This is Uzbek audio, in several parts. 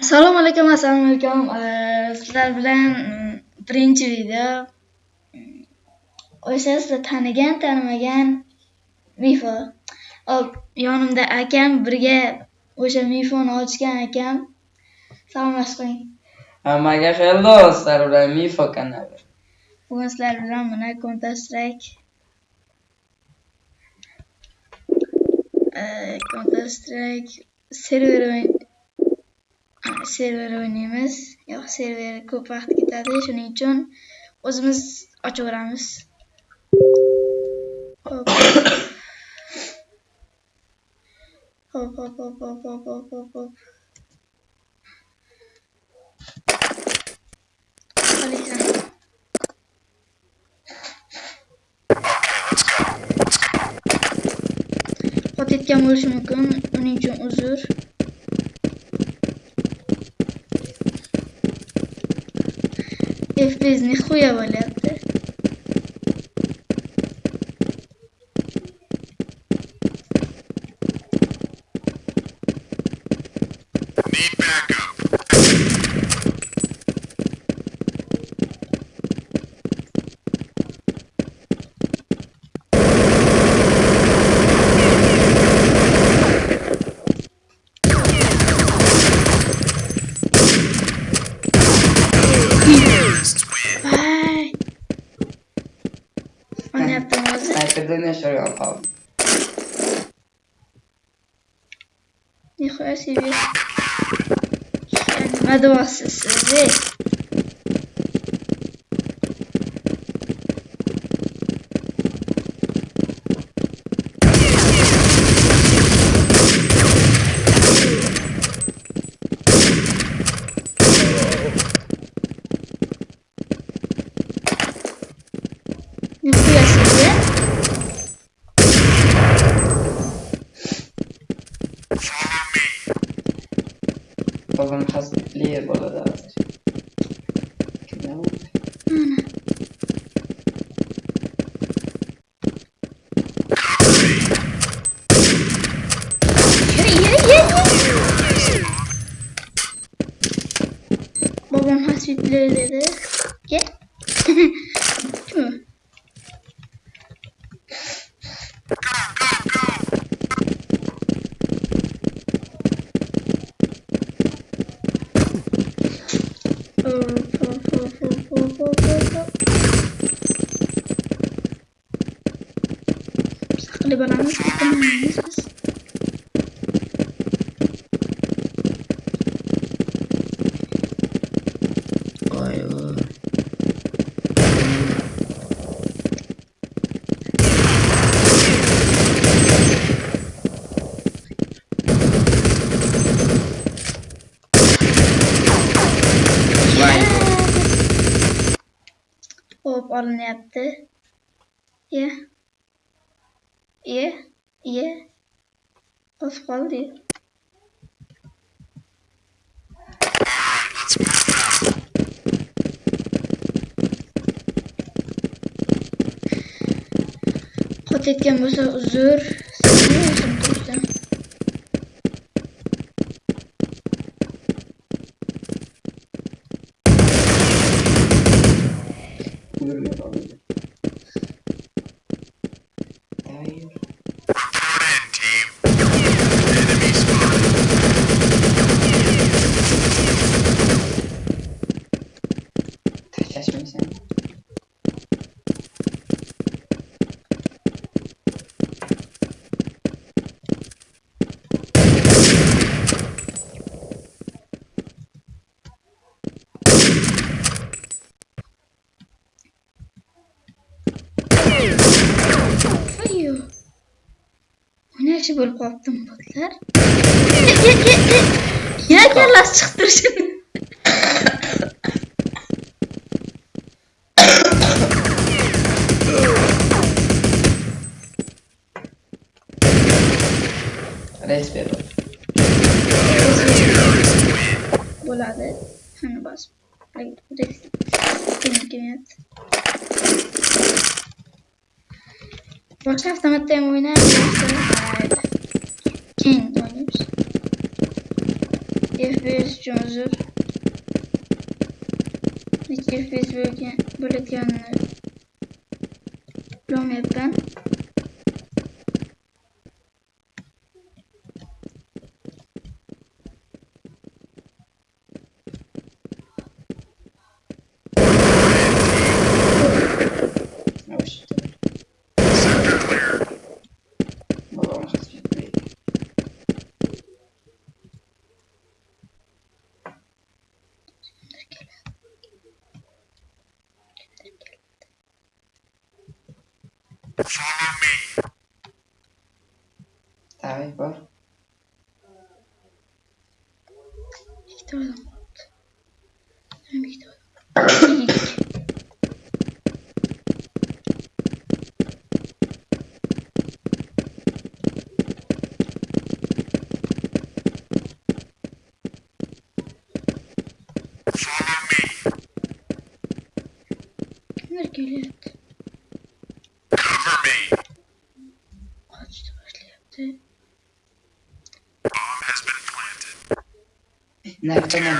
assalomu alaykum assalomu alaykum. Sizlar bilan mm, birinchi video. Mm, o'sha sizlar tanigan tanimagan mifo hop yonimda akam birga o'sha mifoni ochgan akam. Salomlashib qo'ying. Hammaga xayr do'stlar bilan Mifo kanali. bugun sizlar bilan mana counter strike. Counter strike server o'ynaymiz yo'q server ko'p vaqt ketadi shuning uchun o'zimiz ochaveramiz hop. Hop hop hop hop hop hop hop hop. Oliysan. Qotayotgan bo'lishi mumkin жизни хуево лет. see. Buradan hasretleri gel. Değil mi? Saklı bana mı? yuvarlığını yaptı. Y. Y. Y. Az kaldı. Kot etken bo'lsa uzr. Milih. yaxshi bo'lib qolibdi botlar yana kallasi chiqib turishini res berdi bo'ladi hani bosib boshqa avtomatda ham o'ynaymiz istiyorsunuzdur. Nikif biz bölge bölük yanları. 人の next में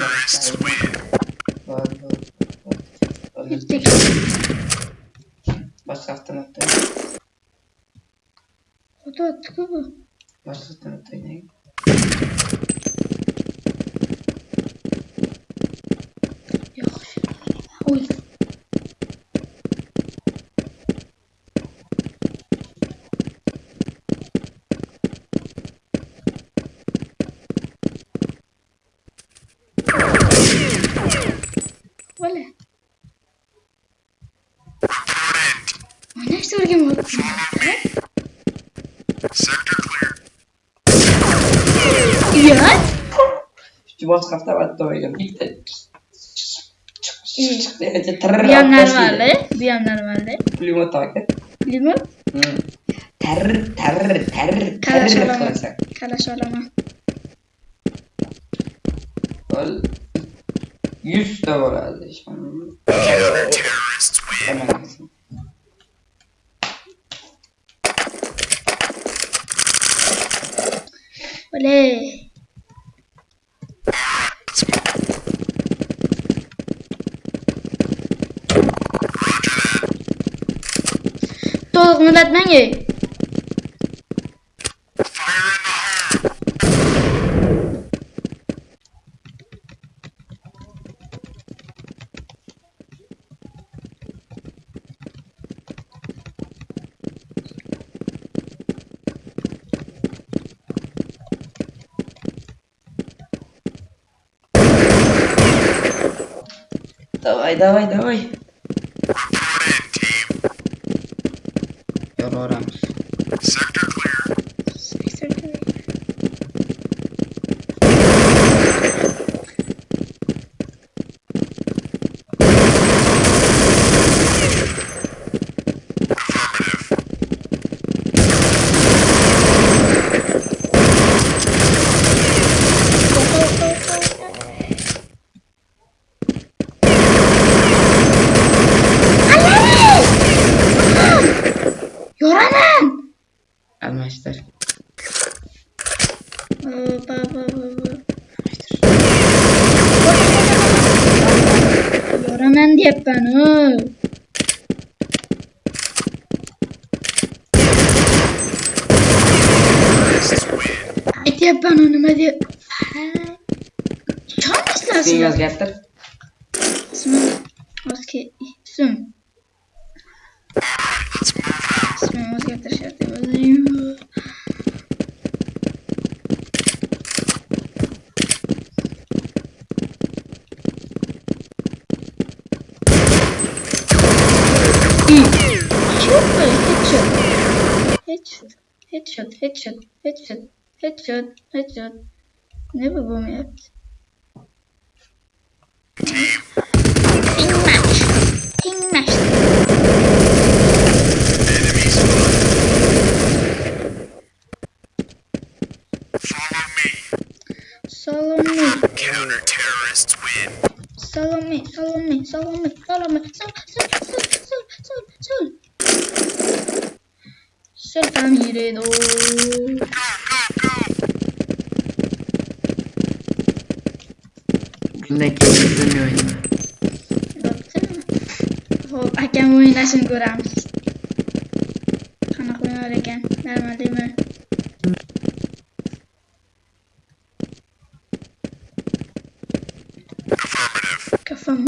बस रास्ता लगता है तो अच्छा बस रास्ता लगता है नहीं Du må skaffe deg et dårligere blitt. Biyanlar vardı. Biyanlar vardı. Limon takip. Limon? Hmm. Ter, ter, ter, ter. Karaşalama. Karaşalama. 100 de var herhalde. Hemen alsın. Oley. Кто ну, над ней? Давай, давай, yap ben onu hadi. Çal mı istersin? Seni özgelttir. İsmim. Özge. İsim. İsmim Özge arkadaşlar. Özge. Headshot, headshot, headshot, headshot. Headshot, headshot. Ne bu bu yaptı? Ping match, ping match. Follow me. Follow me, Counter terrorists win. follow me, follow me, follow me, follow me. Sol, sol, sol, sol, sol, sol. Do. Go, Nicky, what have you been doing? I can win nice and good arms. I'm going out again. Never Come from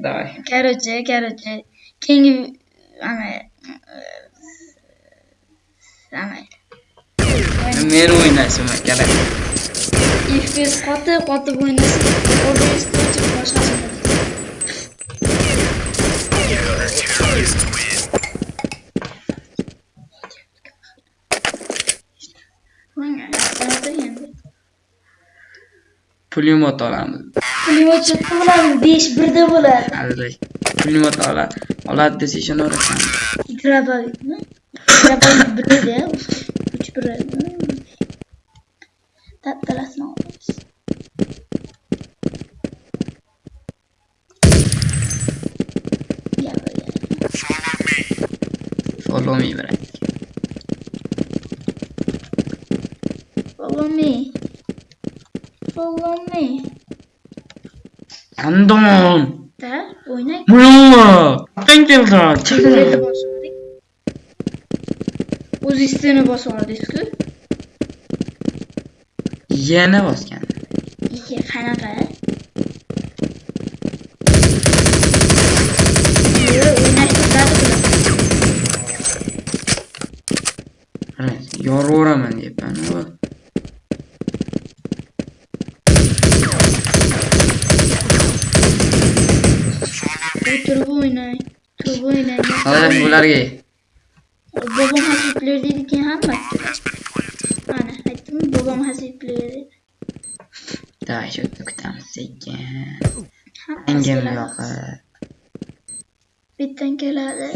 dai. Quero dizer, quero dizer. Quem. Amém. merda. Ah, merda. Número 1 nessa maquela. E fez 4, 4 buenas. O resto de nós está sendo. Pulimo otolamız. Chetda bo'ladi besh birda bo'ladi Azizlar, pulemyot oladi desa ishonaverasan Graboytmi? Graboyt birida, uch biri. Olamiz. Gapirgan. Follow me. follow me brat Follow me. Follow me. Andon Da, o'ynay. Muluma! Qan keldi? Chekirni bosib oldik. O'z istini oldingiz-ku. Yana bosgan. Ike, qanaqa? Yoraveraman बुला रही है babam hazretleri dedi ki hangi Ana ettim babam hazretleri dedi. Daha çokluktan sekin. Engem yok. Bitten kelade.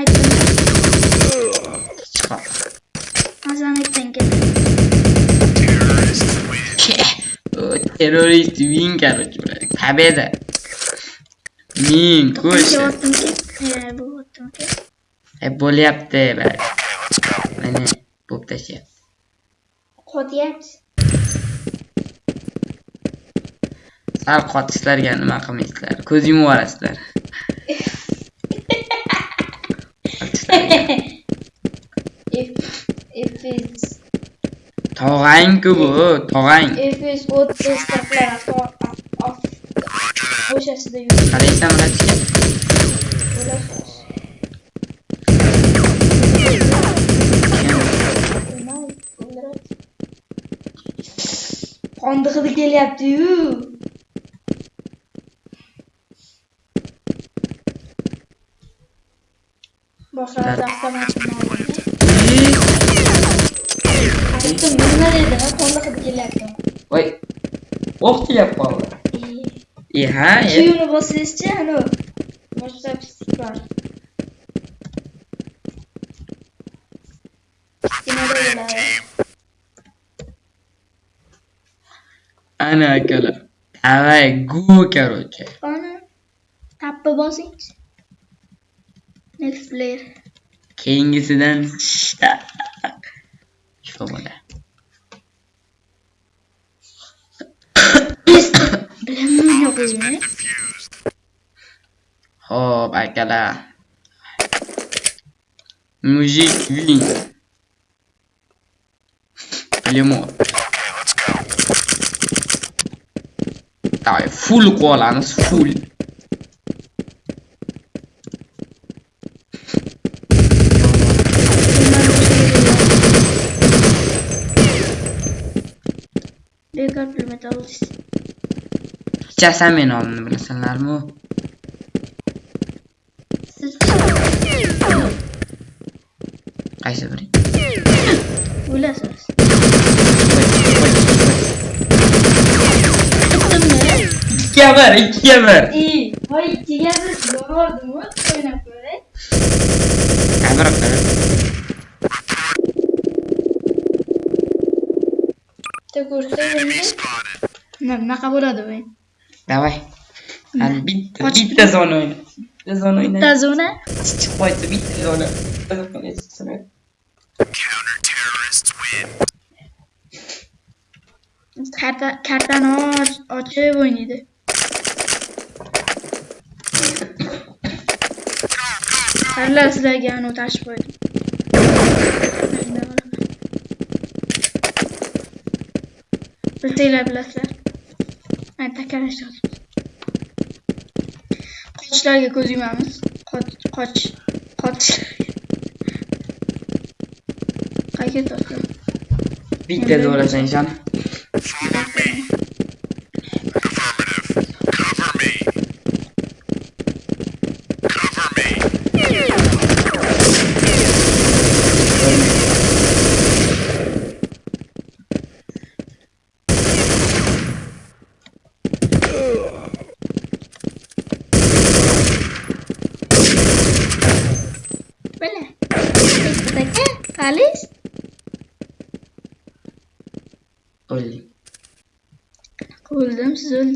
Ettim. Çıkar. Azan etten kelade. Terörist win. Terörist win karıcı. Pabeda. Ki. E bo'lyapti. Mana bo'p tashyapti. Qotyapti. Sal qotishlarga nima qilmaysizlar? Ko'z yumib yuborasizlar. FPS Tog'ang-ku bu, tog'ang. 30 taqlar o'shasida yurib Qaraysan bratga. bo'lasiz. Qonda hidi kelyapti-yu. Boshqalarda avtomatik Aytdim, nima dedim, qonda hidi kelyapti. Voy. O'q kelib qoldi. E ha, e. Qiyuni bosingizchi, anu. Boshqa pislik bor. Kimada bo'ladi? Ana akalar. Давай, go, короче. Ana, tappa bosingchi. Next player. Keyingisidan shta. Shu bo'la. Oh, vai cadar. Um jeitinho. Ele é morre. Tá, é full cola nos full. Obrigado metal. Pichasam meni oldimni bilasanlarmi? Qaysi biri? O'lasiz. Ikkiga bir, ikkiga bir. Voy ikkiga bir yordim, o'ynab ko'ray. Kamera qara. Te ko'rsa endi. Bo'ladi voy? давай hali bitta Qochib bitta zona o'yna bitta zona o'yna Bitta zona. chiqib qo'ydi bitta zona Counter terrorists win. Karta kartani och- ochib o'ynaydi. Qarlar sizlarga uni tashib qo'ydim. Bilsanglar bilasizlar. Evet arkadaşlar. Koçlarga ko'z yumamiz. Qoch, qoch, qoch. Qayga tortdim? Bitta do'lasan, ishonib. Siz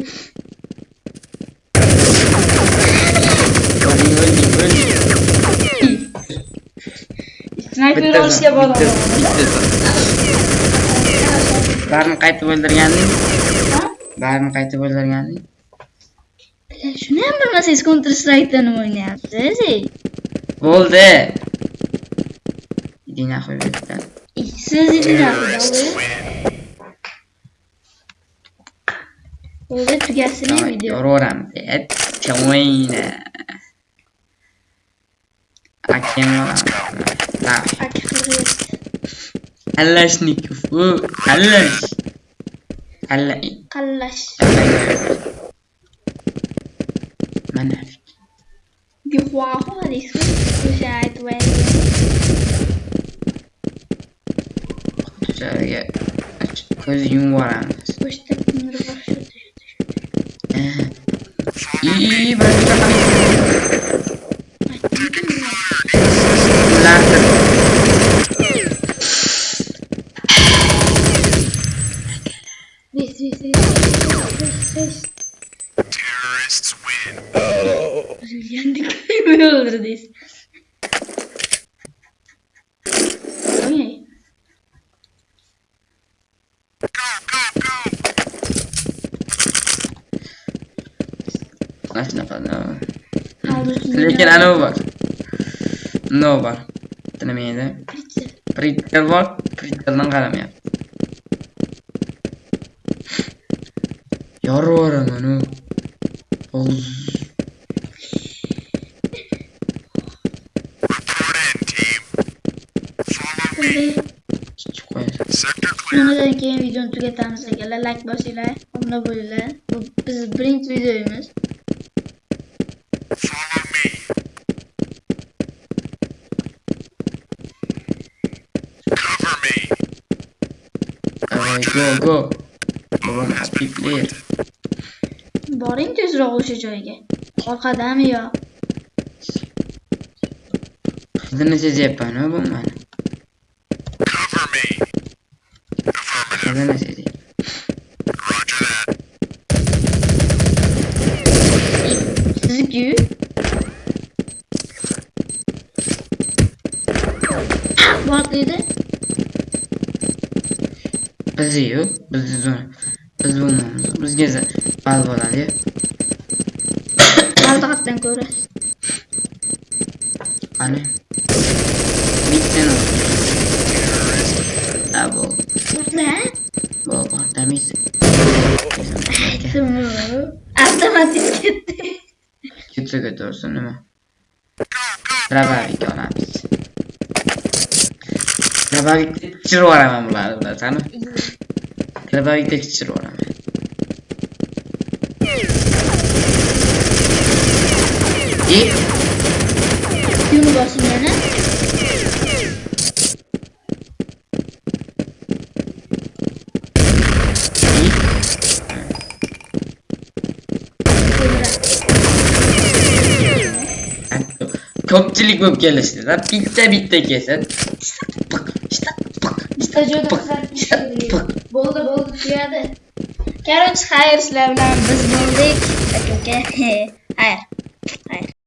Sniper olishga boraman. bitta bitta barini qaytib o'ldirganding Ha? barini qaytib o'ldirganding Shuni ham bilmasangiz Counter Strike'dan o'ynayapsiz. ey. bo'ldi yerdan Ey, Siz idinasiz. Win. Let's get some video. Aurora, bed, join. Akemora. قلش نكفو قلش قلقي قلش ما نعرف دي خواهو دي سويت وشاعت وين كوزيون ورا Terrorists win. Oh. Yandık böyle lekin anavi bor no bor tinimaydi printer bor printerdan qaramayapti yorib yuboraman u. Bundan keyin videoni tugatamiz akalar. Like bosinglar, obuna bo'linglar. Bu biz birinchi videomiz. Go, go. بابا از پیپلی باریم تیز را خوش جایگه خال قدم یا؟ خیده نسی زیب پنو با من. خیده نسی زیب Setuju. What is it? Bizi yo'q, bizni biz bo'lmaymiz. Bizga fal bo'ladi. Qaldiqdan ko'ra. Qani? Bittani. Abo. Qurla. Bo, avtomatik. Avtomatik. Czekaj, to już to nie ma. Brawa to napis. Krawali teksturowane mam latane. Krawali teksturowane. I... Już go zmienię? Ko'pchilik bo'lib kelishdi-da. Bitta bitta kelsa. Bitta joyda Bo'ldi, bo'ldi, tugadi. Короче, xayr sizlar bilan biz bo'ldik. Aka. Xayr.